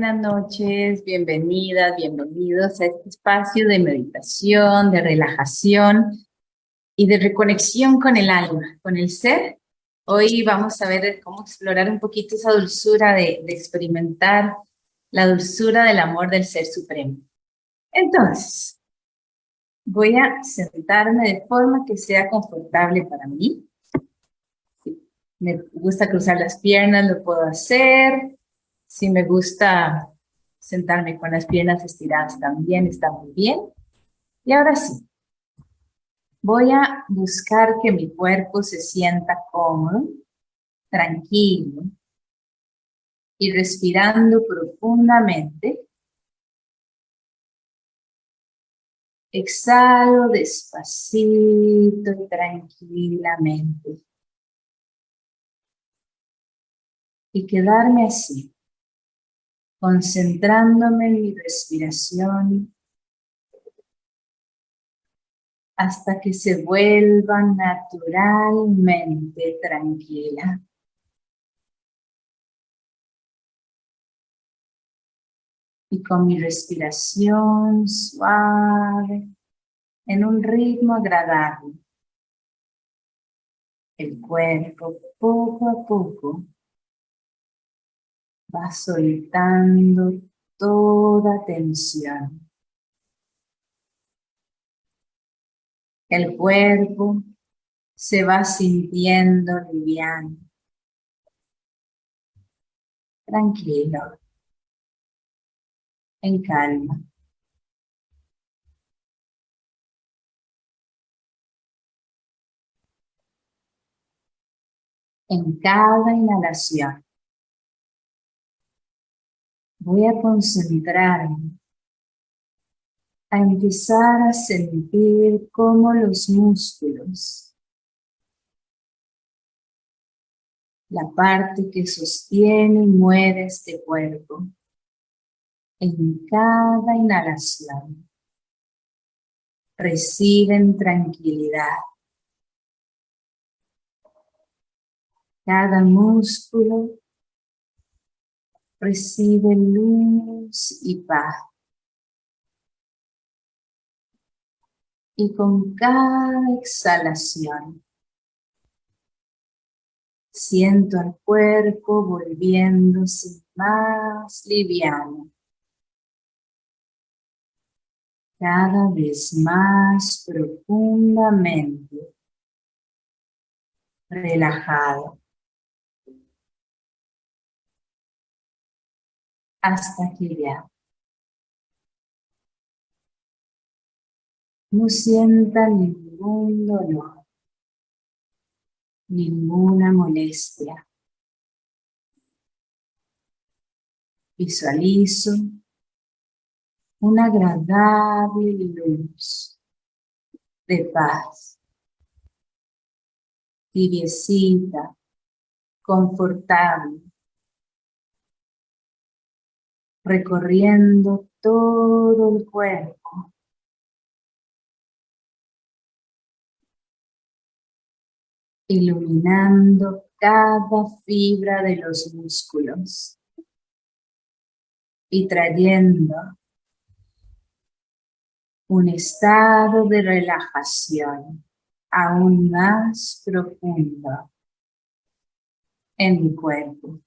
Buenas noches, bienvenidas, bienvenidos a este espacio de meditación, de relajación y de reconexión con el alma, con el ser. Hoy vamos a ver cómo explorar un poquito esa dulzura de, experimentar la dulzura del amor del Ser Supremo. Entonces, voy a sentarme de forma que sea confortable para mí. Me gusta cruzar las piernas, lo puedo hacer. Si me gusta sentarme con las piernas estiradas también, está muy bien. Y ahora sí, voy a buscar que mi cuerpo se sienta cómodo, tranquilo, y respirando profundamente. Exhalo despacito y tranquilamente. y quedarme así, concentrándome en mi respiración hasta que se vuelva naturalmente tranquila. Y con mi respiración suave, en un ritmo agradable, el cuerpo poco a poco va soltando toda tensión. El cuerpo se va sintiendo liviano, tranquilo, en calma. En cada inhalación voy a concentrarme a empezar a sentir cómo los músculos, la parte que sostiene y mueve este cuerpo, en cada inhalación, reciben tranquilidad. Cada músculo recibe luz y paz. Y con cada exhalación, siento al cuerpo volviéndose más liviano. Cada vez más profundamente relajado. Hasta que ya no sienta ningún dolor, ninguna molestia. Visualizo una agradable luz de paz, tibiecita, confortable, recorriendo todo el cuerpo. iluminando cada fibra de los músculos y trayendo un estado de relajación aún más profundo en mi cuerpo.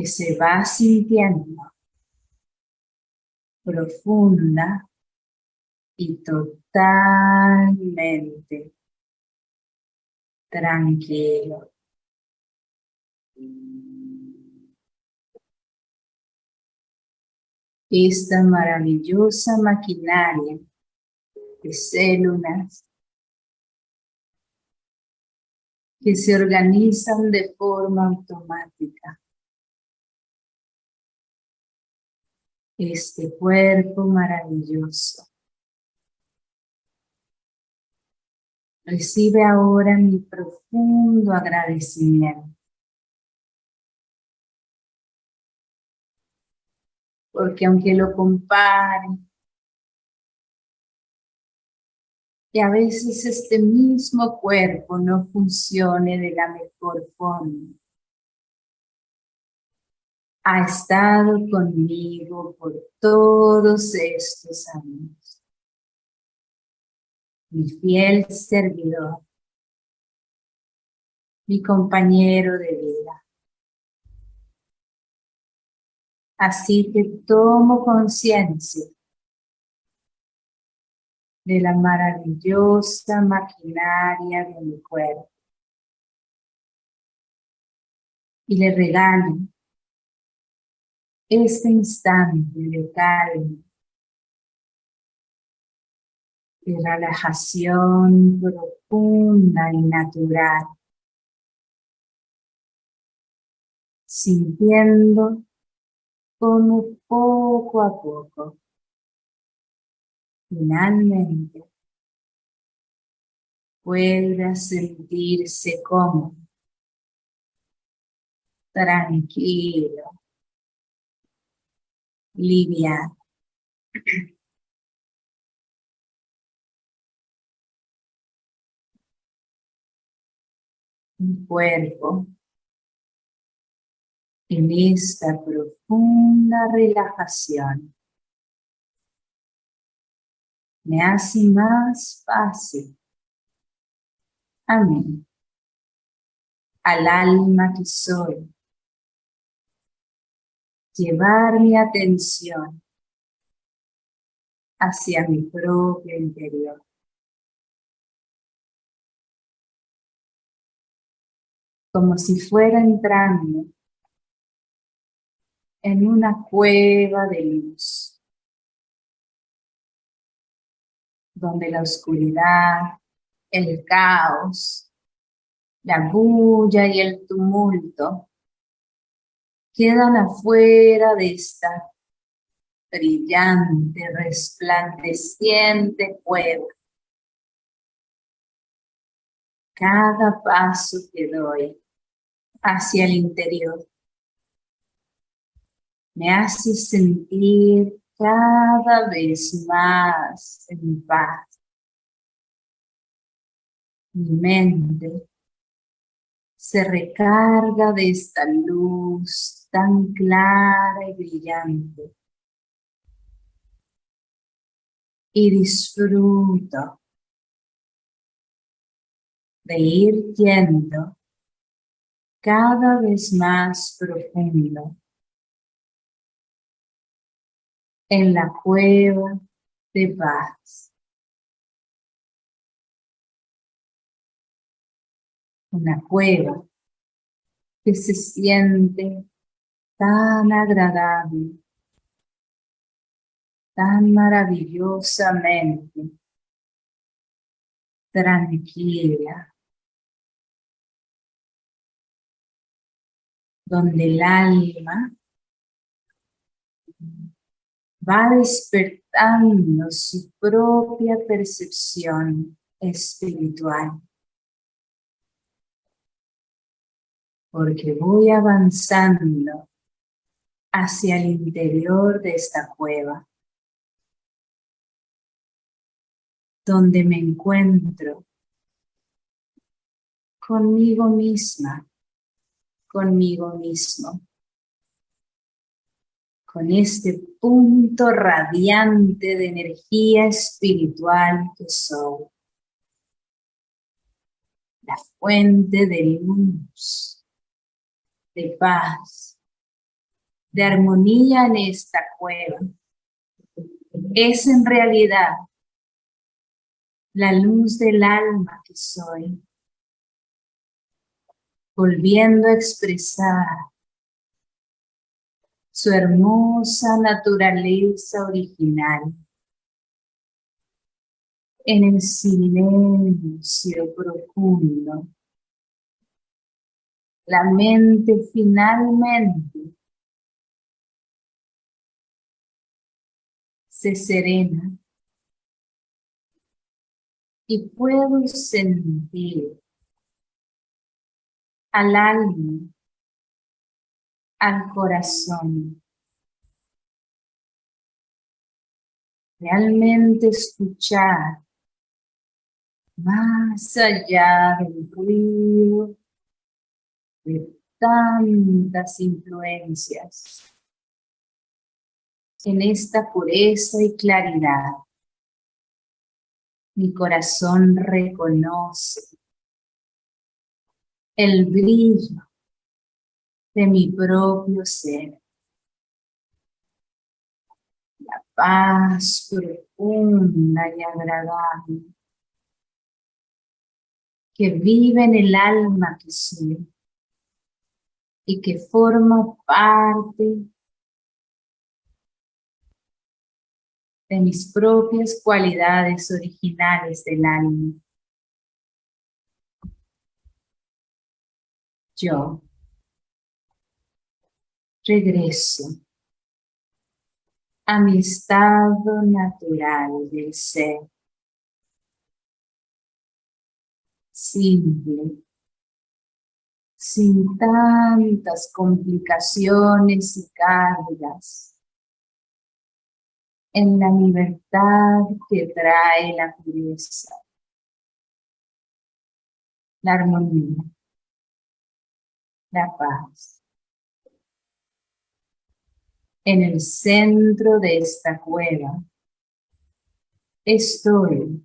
Que se va sintiendo profunda y totalmente tranquilo. Esta maravillosa maquinaria de células que se organizan de forma automática este cuerpo maravilloso. Recibe ahora mi profundo agradecimiento. Porque aunque lo compare Y a veces este mismo cuerpo no funcione de la mejor forma. Ha estado conmigo por todos estos años. Mi fiel servidor. Mi compañero de vida. Así que tomo conciencia de la maravillosa maquinaria de mi cuerpo. Y le regalo este instante de calma, de relajación profunda y natural, sintiendo como poco a poco, finalmente, pueda sentirse cómodo, tranquilo, liviano. Un cuerpo en esta profunda relajación me hace más fácil a mí, al alma que soy, llevar mi atención hacia mi propio interior. Como si fuera entrando en una cueva de luz, donde la oscuridad, el caos, la bulla y el tumulto quedan afuera de esta brillante, resplandeciente cueva. Cada paso que doy hacia el interior me hace sentir cada vez más en paz. Mi mente se recarga de esta luz tan clara y brillante. Y disfruto de ir yendo cada vez más profundo en la cueva de paz. Una cueva que se siente tan agradable, tan maravillosamente tranquila, donde el alma va despertando su propia percepción espiritual. Porque voy avanzando hacia el interior de esta cueva, donde me encuentro conmigo misma, conmigo mismo con este punto radiante de energía espiritual que soy. La fuente de luz, de paz, de armonía en esta cueva. Es en realidad la luz del alma que soy, volviendo a expresar su hermosa naturaleza original. En el silencio profundo, la mente finalmente se serena y puedo sentir al alma al corazón. Realmente escuchar más allá del ruido de tantas influencias, en esta pureza y claridad, mi corazón reconoce el brillo de mi propio ser. La paz profunda y agradable que vive en el alma que soy y que forma parte de mis propias cualidades originales del alma. Yo regreso a mi estado natural del ser. simple, sin tantas complicaciones y cargas, en la libertad que trae la pureza, la armonía, la paz. En el centro de esta cueva estoy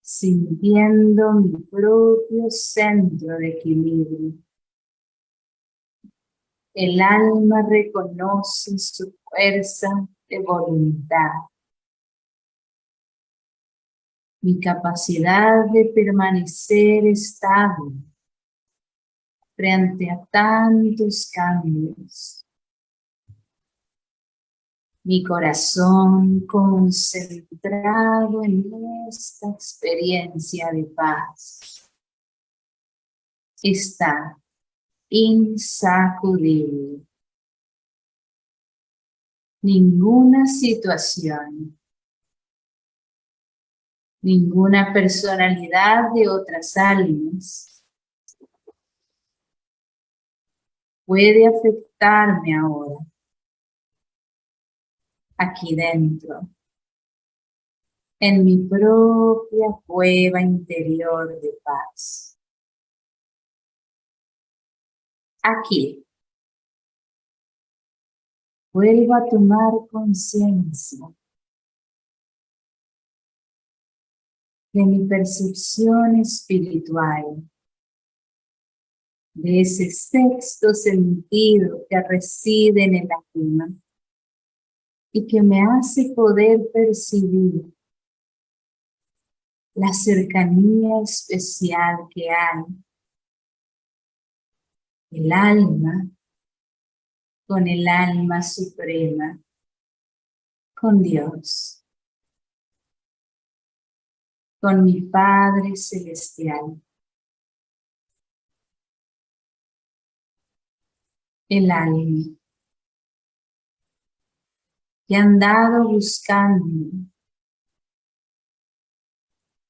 sintiendo mi propio centro de equilibrio. El alma reconoce su fuerza de voluntad. Mi capacidad de permanecer estable frente a tantos cambios mi corazón concentrado en esta experiencia de paz. Está insacudible. Ninguna situación, ninguna personalidad de otras almas puede afectarme ahora aquí dentro, en mi propia cueva interior de paz. Aquí, vuelvo a tomar conciencia de mi percepción espiritual, de ese sexto sentido que reside en el alma y que me hace poder percibir la cercanía especial que hay. El alma con el alma suprema, con Dios, con mi Padre Celestial. El alma que ha andado buscando,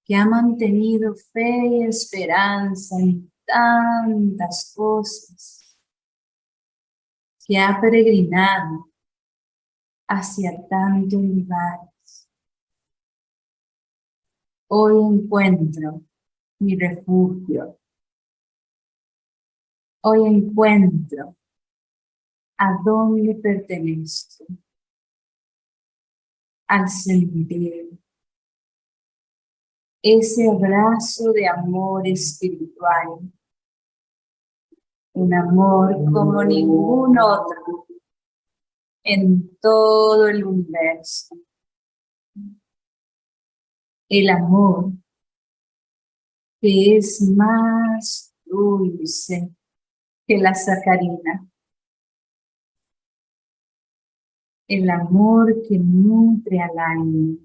que ha mantenido fe y esperanza en tantas cosas, que ha peregrinado hacia tantos lugares. Hoy encuentro mi refugio. Hoy encuentro a dónde pertenezco al sentir ese abrazo de amor espiritual, un amor como ningún otro en todo el universo. El amor que es más dulce que la sacarina. el amor que nutre al alma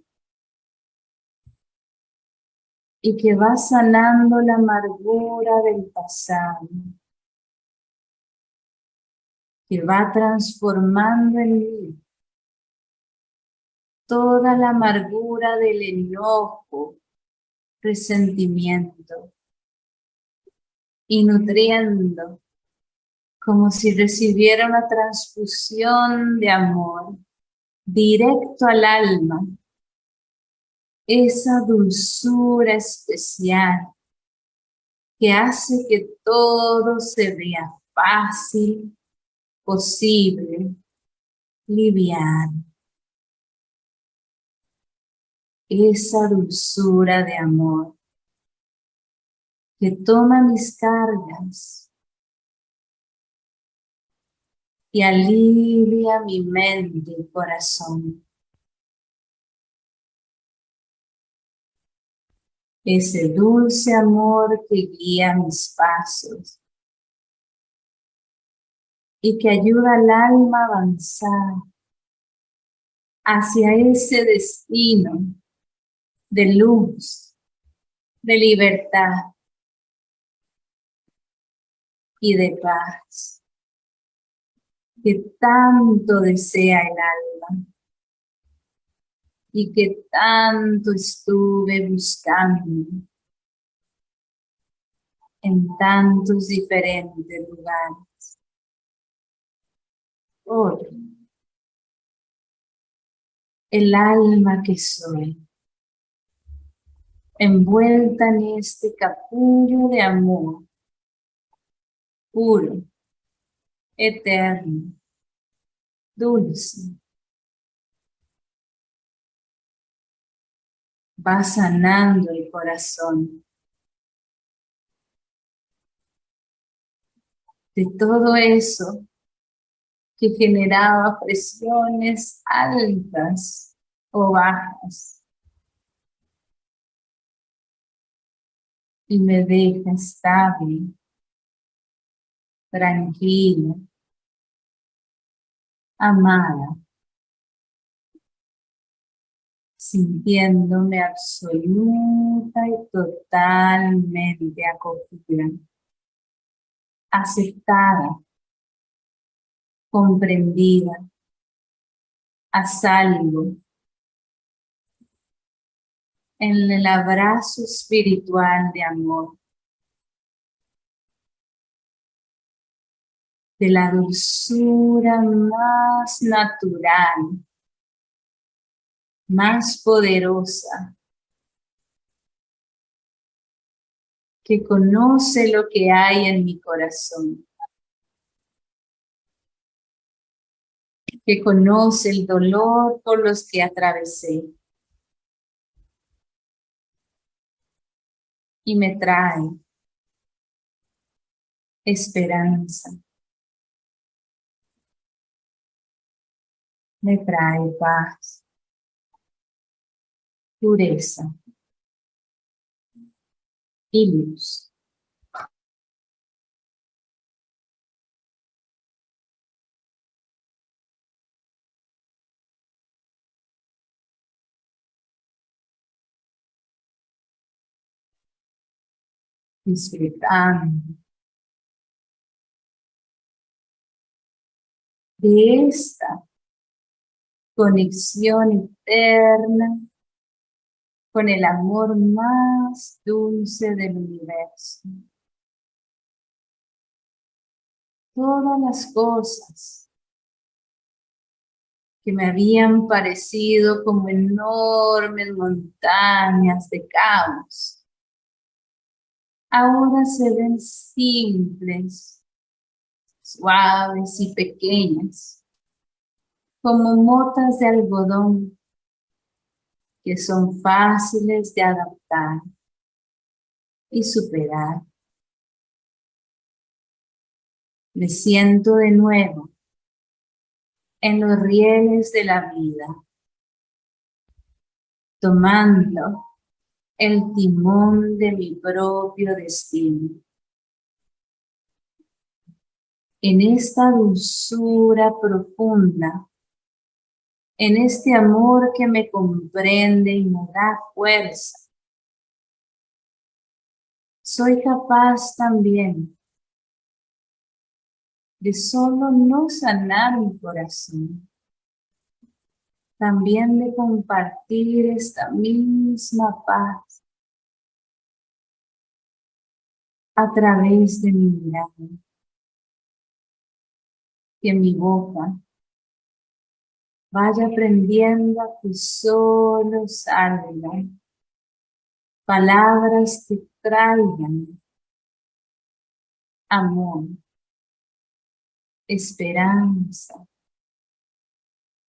y que va sanando la amargura del pasado, va transformando en mí toda la amargura del enojo, resentimiento, y nutriendo como si recibiera una transfusión de amor directo al alma. Esa dulzura especial que hace que todo se vea fácil, posible, liviano. Esa dulzura de amor que toma mis cargas y alivia mi mente y corazón. Ese dulce amor que guía mis pasos y que ayuda al alma a avanzar hacia ese destino de luz, de libertad y de paz que tanto desea el alma y que tanto estuve buscando en tantos diferentes lugares. El alma que soy, envuelta en este capullo de amor, puro, eterno, dulce. Va sanando el corazón. De todo eso que generaba presiones altas o bajas. Y me deja estable, tranquila, amada, sintiéndome absoluta y totalmente acogida, aceptada, comprendida, a salvo, en el abrazo espiritual de amor. de la dulzura más natural, más poderosa, que conoce lo que hay en mi corazón, que conoce el dolor por los que atravesé y me trae esperanza. me trae paz, pureza y luz. Disfrutando de esta conexión eterna con el amor más dulce del universo. Todas las cosas que me habían parecido como enormes montañas de caos, ahora se ven simples, suaves y pequeñas como motas de algodón que son fáciles de adaptar y superar. Me siento de nuevo en los rieles de la vida, tomando el timón de mi propio destino. En esta dulzura profunda en este amor que me comprende y me da fuerza. Soy capaz también de solo no sanar mi corazón, también de compartir esta misma paz a través de mi mirada, que mi boca vaya aprendiendo a que solo salgan Palabras que traigan amor, esperanza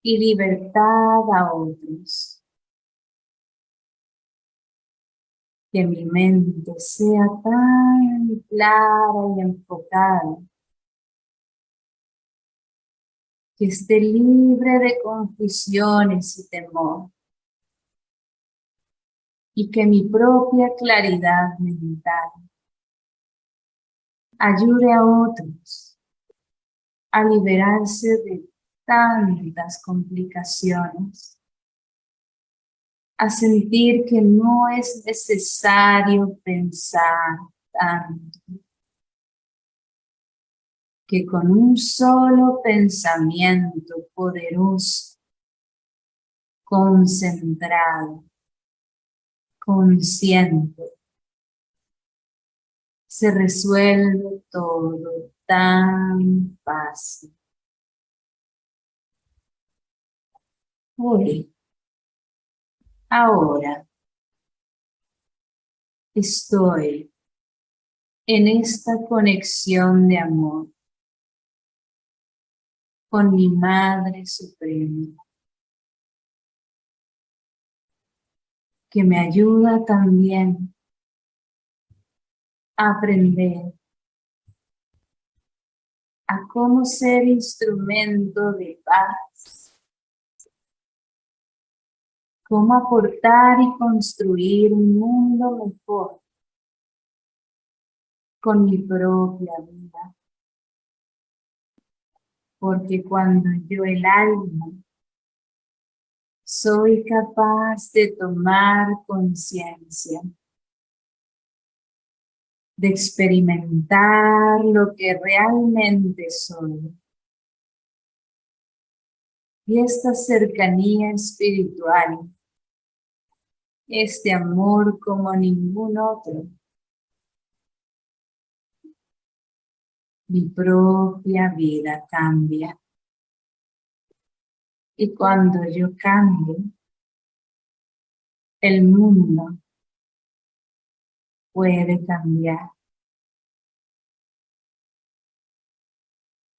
y libertad a otros. Que mi mente sea tan clara y enfocada que esté libre de confusiones y temor y que mi propia claridad mental ayude a otros a liberarse de tantas complicaciones, a sentir que no es necesario pensar tanto, que con un solo pensamiento poderoso, concentrado, consciente, se resuelve todo tan fácil. Hoy, ahora, estoy en esta conexión de amor con mi Madre Suprema, que me ayuda también a aprender a cómo ser instrumento de paz, cómo aportar y construir un mundo mejor con mi propia vida porque cuando yo el alma soy capaz de tomar conciencia, de experimentar lo que realmente soy. Y esta cercanía espiritual, este amor como ningún otro, mi propia vida cambia. Y cuando yo cambio, el mundo puede cambiar.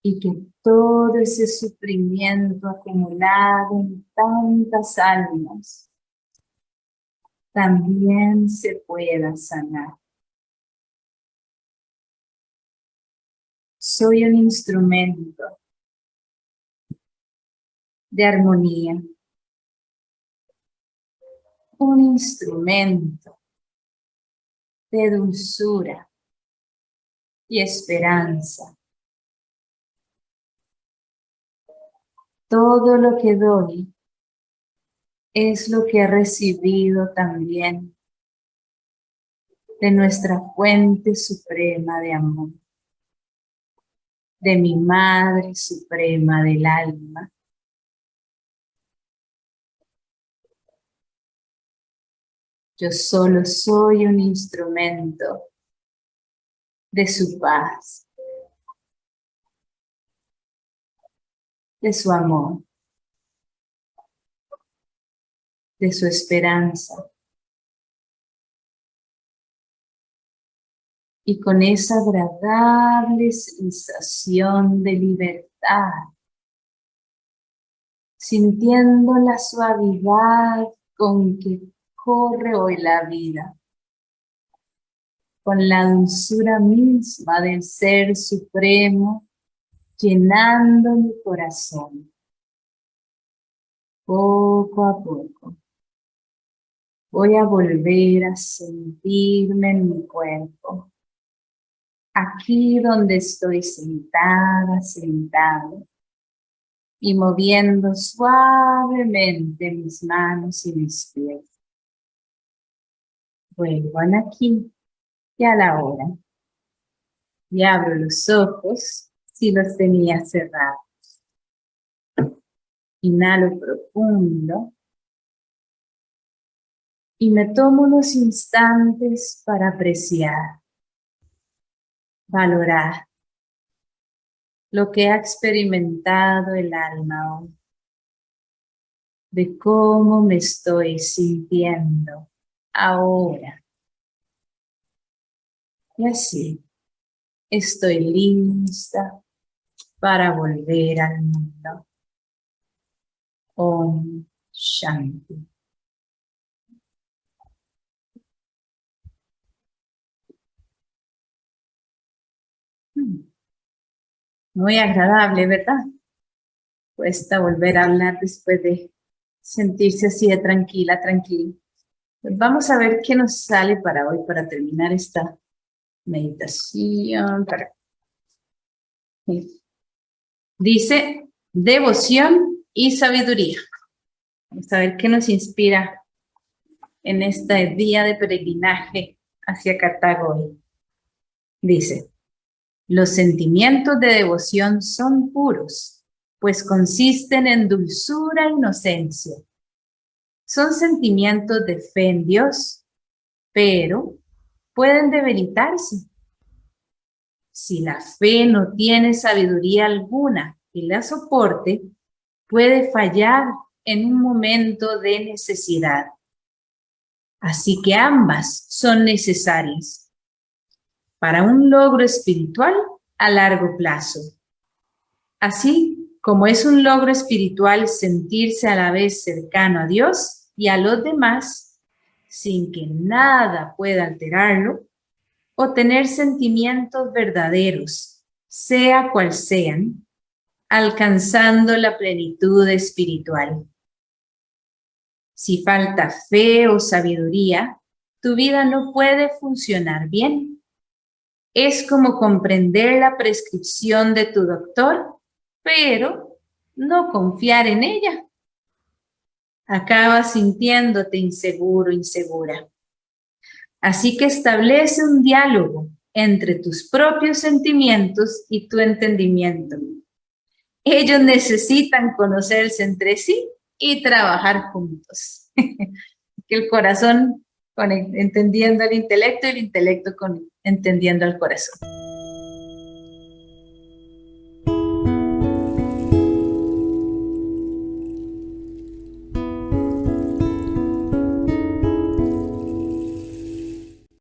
Y que todo ese sufrimiento acumulado en tantas almas también se pueda sanar. soy un instrumento de armonía, un instrumento de dulzura y esperanza. Todo lo que doy es lo que he recibido también de nuestra fuente suprema de amor de mi Madre Suprema del Alma. Yo solo soy un instrumento de su paz, de su amor, de su esperanza. y con esa agradable sensación de libertad, sintiendo la suavidad con que corre hoy la vida, con la dulzura misma del Ser Supremo, llenando mi corazón, poco a poco. Voy a volver a sentirme en mi cuerpo, aquí donde estoy sentada, sentado, y moviendo suavemente mis manos y mis pies. Vuelvan aquí y a la hora. Y abro los ojos si los tenía cerrados. Inhalo profundo. Y me tomo unos instantes para apreciar valorar lo que ha experimentado el alma hoy, de cómo me estoy sintiendo ahora Y así, estoy lista para volver al mundo. Om Shanti. Muy agradable, ¿verdad? Cuesta volver a hablar después de sentirse así de tranquila, tranquila. Pues vamos a ver qué nos sale para hoy, para terminar esta meditación. Dice, devoción y sabiduría. Vamos a ver qué nos inspira en este día de peregrinaje hacia Cartago hoy. Dice, los sentimientos de devoción son puros, pues consisten en dulzura e inocencia. Son sentimientos de fe en Dios, pero pueden debilitarse. Si la fe no tiene sabiduría alguna y la soporte, puede fallar en un momento de necesidad. Así que ambas son necesarias para un logro espiritual a largo plazo. Así como es un logro espiritual sentirse a la vez cercano a Dios y a los demás, sin que nada pueda alterarlo, o tener sentimientos verdaderos, sea cual sean, alcanzando la plenitud espiritual. Si falta fe o sabiduría, tu vida no puede funcionar bien. Es como comprender la prescripción de tu doctor, pero no confiar en ella. Acabas sintiéndote inseguro, insegura. Así que establece un diálogo entre tus propios sentimientos y tu entendimiento. Ellos necesitan conocerse entre sí y trabajar juntos. que el corazón con, entendiendo el intelecto y el intelecto con, entendiendo el corazón.